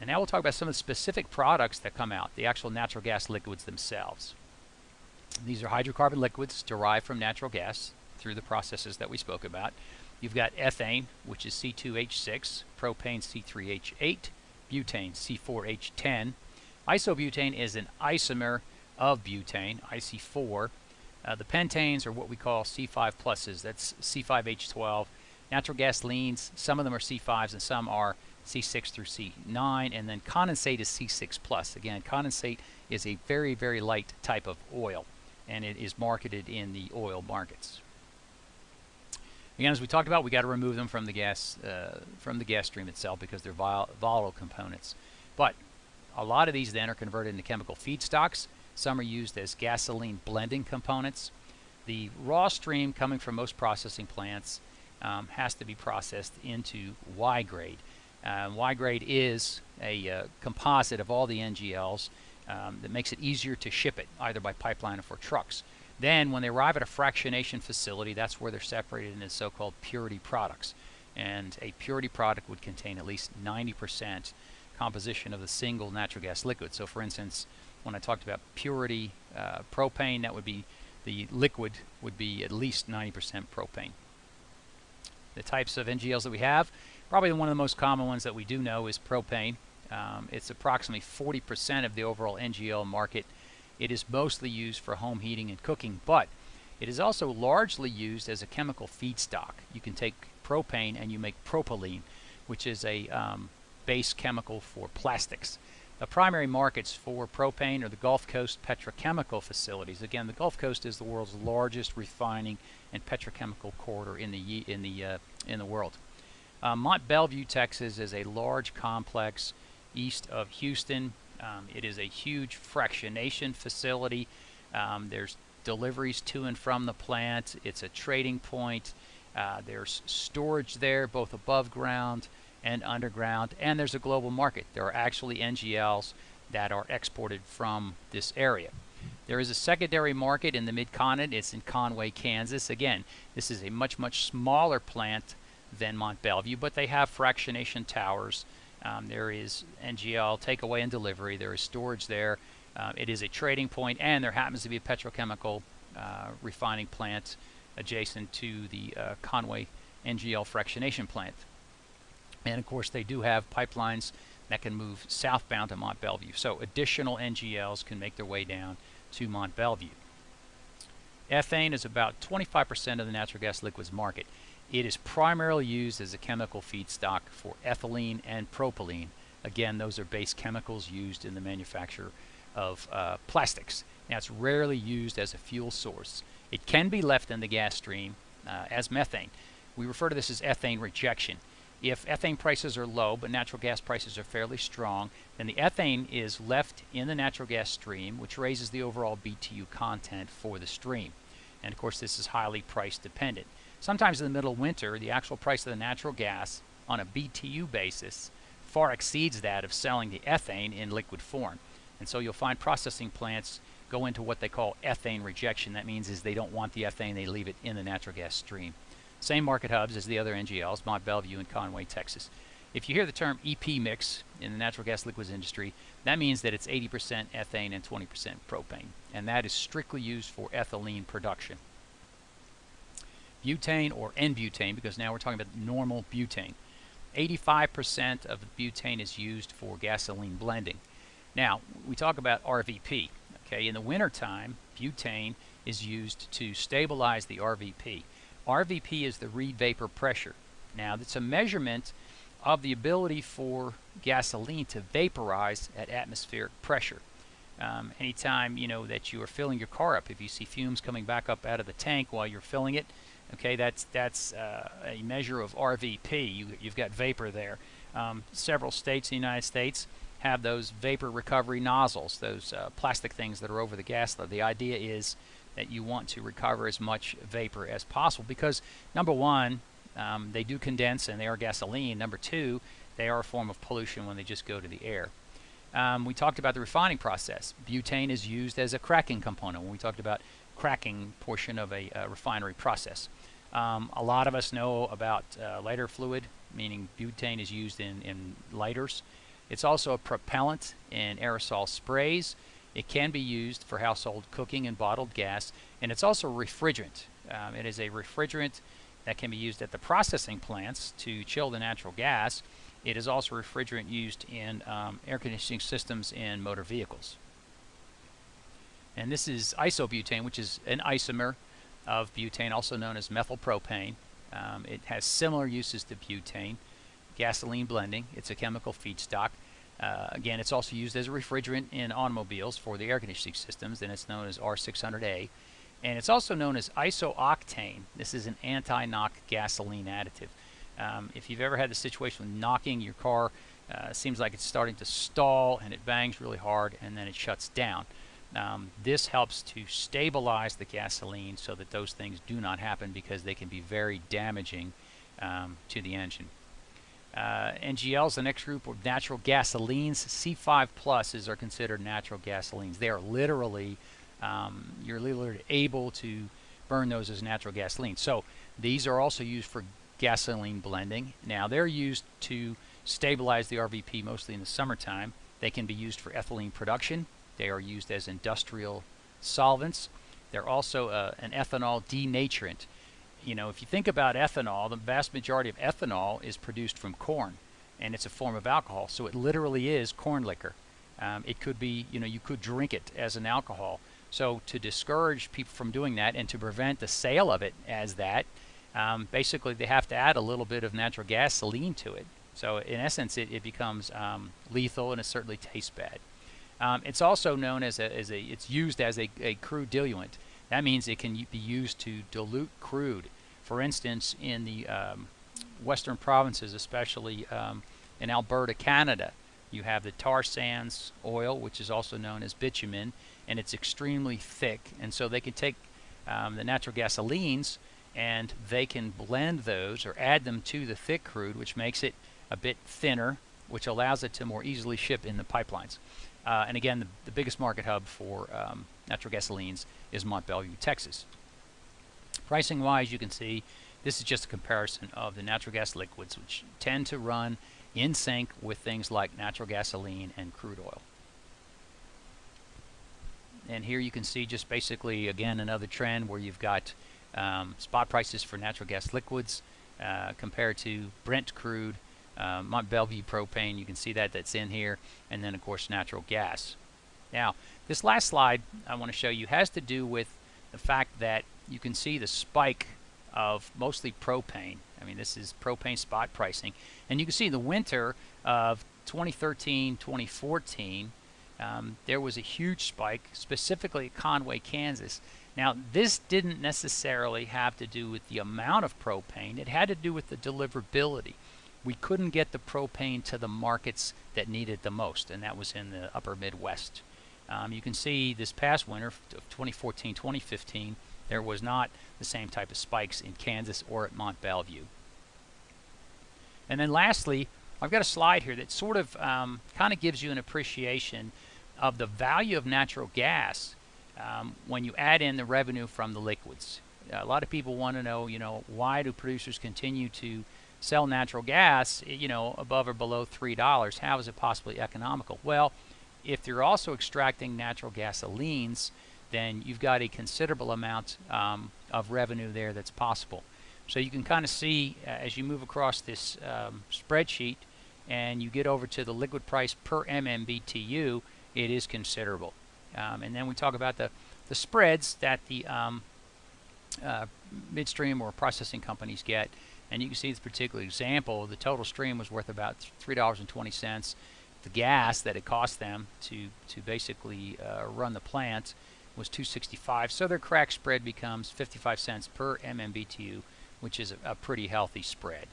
And now we'll talk about some of the specific products that come out, the actual natural gas liquids themselves. These are hydrocarbon liquids derived from natural gas through the processes that we spoke about. You've got ethane, which is C2H6, propane C3H8, butane C4H10. Isobutane is an isomer of butane, IC4. Uh, the pentanes are what we call C5 pluses, that's C5H12. Natural gasolines, some of them are C5s and some are C6 through C9, and then condensate is C6 plus. Again, condensate is a very, very light type of oil, and it is marketed in the oil markets. Again, as we talked about, we got to remove them from the gas uh, from the gas stream itself because they're vol volatile components. But a lot of these then are converted into chemical feedstocks. Some are used as gasoline blending components. The raw stream coming from most processing plants um, has to be processed into Y grade. Uh, y grade is a uh, composite of all the NGLs um, that makes it easier to ship it either by pipeline or for trucks. Then when they arrive at a fractionation facility, that's where they're separated into so-called purity products. And a purity product would contain at least 90% composition of the single natural gas liquid. So for instance, when I talked about purity uh, propane, that would be the liquid would be at least 90% propane. The types of NGLs that we have, probably one of the most common ones that we do know is propane. Um, it's approximately 40% of the overall NGL market it is mostly used for home heating and cooking, but it is also largely used as a chemical feedstock. You can take propane and you make propylene, which is a um, base chemical for plastics. The primary markets for propane are the Gulf Coast petrochemical facilities. Again, the Gulf Coast is the world's largest refining and petrochemical corridor in the in the uh, in the world. Uh, Mont Belvieu, Texas, is a large complex east of Houston. Um, it is a huge fractionation facility. Um, there's deliveries to and from the plant. It's a trading point. Uh, there's storage there, both above ground and underground, and there's a global market. There are actually NGLs that are exported from this area. There is a secondary market in the mid-continent. It's in Conway, Kansas. Again, this is a much, much smaller plant than Mont Belvieu, but they have fractionation towers um, there is NGL takeaway and delivery. There is storage there. Uh, it is a trading point, and there happens to be a petrochemical uh, refining plant adjacent to the uh, Conway NGL fractionation plant. And of course, they do have pipelines that can move southbound to Mont Belvieu. So additional NGLs can make their way down to Mont Belvieu. Ethane is about 25% of the natural gas liquids market. It is primarily used as a chemical feedstock for ethylene and propylene. Again, those are base chemicals used in the manufacture of uh, plastics. Now, it's rarely used as a fuel source. It can be left in the gas stream uh, as methane. We refer to this as ethane rejection. If ethane prices are low but natural gas prices are fairly strong, then the ethane is left in the natural gas stream, which raises the overall BTU content for the stream. And of course, this is highly price dependent. Sometimes in the middle of winter, the actual price of the natural gas on a BTU basis far exceeds that of selling the ethane in liquid form. And so you'll find processing plants go into what they call ethane rejection. That means is they don't want the ethane, they leave it in the natural gas stream. Same market hubs as the other NGLs, Mont Belvieu and Conway, Texas. If you hear the term EP mix in the natural gas liquids industry, that means that it's 80% ethane and 20% propane. And that is strictly used for ethylene production butane or N-butane because now we're talking about normal butane. 85% of the butane is used for gasoline blending. Now, we talk about RVP. Okay, in the wintertime, butane is used to stabilize the RVP. RVP is the Reid vapor pressure. Now, it's a measurement of the ability for gasoline to vaporize at atmospheric pressure. Um, anytime you know that you are filling your car up, if you see fumes coming back up out of the tank while you're filling it, Okay, that's that's uh, a measure of RVP. You, you've got vapor there. Um, several states in the United States have those vapor recovery nozzles, those uh, plastic things that are over the gas. The idea is that you want to recover as much vapor as possible because number one, um, they do condense and they are gasoline. Number two, they are a form of pollution when they just go to the air. Um, we talked about the refining process. Butane is used as a cracking component when we talked about cracking portion of a, a refinery process. Um, a lot of us know about uh, lighter fluid, meaning butane is used in, in lighters. It's also a propellant in aerosol sprays. It can be used for household cooking and bottled gas, and it's also refrigerant. Um, it is a refrigerant that can be used at the processing plants to chill the natural gas. It is also refrigerant used in um, air conditioning systems in motor vehicles. And this is isobutane, which is an isomer of butane, also known as methylpropane. Um, it has similar uses to butane. Gasoline blending, it's a chemical feedstock. Uh, again, it's also used as a refrigerant in automobiles for the air conditioning systems, and it's known as R600A. And it's also known as isooctane. This is an anti-knock gasoline additive. Um, if you've ever had the situation with knocking your car, uh, seems like it's starting to stall and it bangs really hard and then it shuts down. Um, this helps to stabilize the gasoline so that those things do not happen because they can be very damaging um, to the engine. Uh, NGLs, the next group of natural gasolines, C5 pluses are considered natural gasolines. They are literally, um, you're literally able to burn those as natural gasoline. So these are also used for gasoline blending. Now they're used to stabilize the RVP mostly in the summertime. They can be used for ethylene production. They are used as industrial solvents. They're also uh, an ethanol denaturant. You know, if you think about ethanol, the vast majority of ethanol is produced from corn, and it's a form of alcohol. So it literally is corn liquor. Um, it could be, you know, you could drink it as an alcohol. So to discourage people from doing that and to prevent the sale of it as that, um, basically they have to add a little bit of natural gasoline to it. So in essence, it, it becomes um, lethal and it certainly tastes bad. Um, it's also known as a, as a, it's used as a, a crude diluent. That means it can be used to dilute crude. For instance, in the um, western provinces, especially um, in Alberta, Canada, you have the tar sands oil, which is also known as bitumen, and it's extremely thick. And so they can take um, the natural gasolines and they can blend those or add them to the thick crude, which makes it a bit thinner, which allows it to more easily ship in the pipelines. Uh, and again, the, the, biggest market hub for um, natural gasolines is Mont Belvieu, Texas. Pricing wise, you can see this is just a comparison of the natural gas liquids, which tend to run in sync with things like natural gasoline and crude oil. And here you can see just basically, again, another trend where you've got um, spot prices for natural gas liquids uh, compared to Brent crude, uh, Mont Belvieu propane, you can see that that's in here, and then of course natural gas. Now, this last slide I want to show you has to do with the fact that you can see the spike of mostly propane. I mean, this is propane spot pricing. And you can see the winter of 2013, 2014, um, there was a huge spike, specifically at Conway, Kansas. Now, this didn't necessarily have to do with the amount of propane. It had to do with the deliverability. We couldn't get the propane to the markets that needed the most, and that was in the upper Midwest. Um, you can see this past winter of 2014, 2015, there was not the same type of spikes in Kansas or at Mont Belvieu. And then lastly, I've got a slide here that sort of um, kind of gives you an appreciation of the value of natural gas um, when you add in the revenue from the liquids. A lot of people want to know, you know, why do producers continue to sell natural gas, you know, above or below $3? How is it possibly economical? Well, if you're also extracting natural gasolines, then you've got a considerable amount um, of revenue there that's possible. So you can kind of see uh, as you move across this um, spreadsheet and you get over to the liquid price per MMBTU, it is considerable. Um, and then we talk about the, the spreads that the um, uh, midstream or processing companies get. And you can see this particular example, the total stream was worth about $3.20. The gas that it cost them to, to basically uh, run the plant was 265 so their crack spread becomes 55 cents per MMBTU which is a, a pretty healthy spread